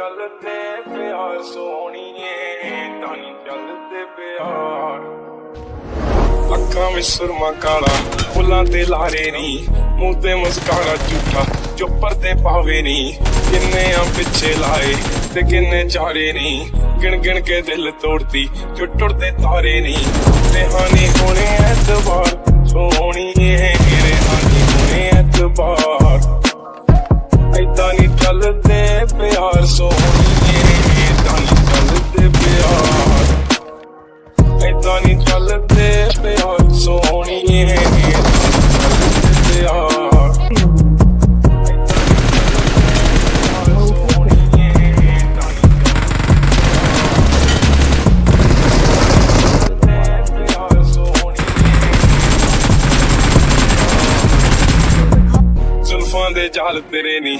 ਚੱਲਦੇ ਪਿਆਰ ਸੋਹਣੀਏ, ਤਾਂ ਨਹੀਂ ਚੱਲਦੇ ਪਿਆਰ। ਅੱਖਾਂ ਵਿੱਚ ਸੁਰਮਾ ਕਾਲਾ, ਫੁੱਲਾਂ ਤੇ ਲਾਰੇ ਨੀ, ਮੂੰਹ ਤੇ ਮੁਸਕਾਰਾ ਝੂਠਾ, ਚੁੱਪਰ ਤੇ ਪਾਵੇ ਨੀ, ਕਿੰਨੇ ਆ ਪਿੱਛੇ ਲਾਏ ਤੇ ਕਿੰਨੇ ਚਾਰੇ ਨੀ। ਗਿਣ ਗਿਣ ਕੇ ਦਿਲ ਤੋੜਦੀ ਜੋ ਟੁੱਟਦੇ ਤਾਰੇ ਨੀ, ਤੇ ਹਾਨੀ ਚੱਲਦੇ ਪਿਆਰ, ਸੋਹਣੀਏ ਏਦਾਂ ਨਹੀਂ ਚੱਲਦੇ ਪਿਆਰ। ਏਦਾਂ ਨਹੀਂ ਚੱਲਦੇ ਪਿਆਰ, ਸੋਹਣੀਏ ਏਦਾਂ ਨਹੀਂ ਚੱਲਦੇ ਪਿਆਰ ਜ਼ੁਲਫਾਂ ਦੇ ਜਾਲ ਤੇਰੇ ਨਹੀਂ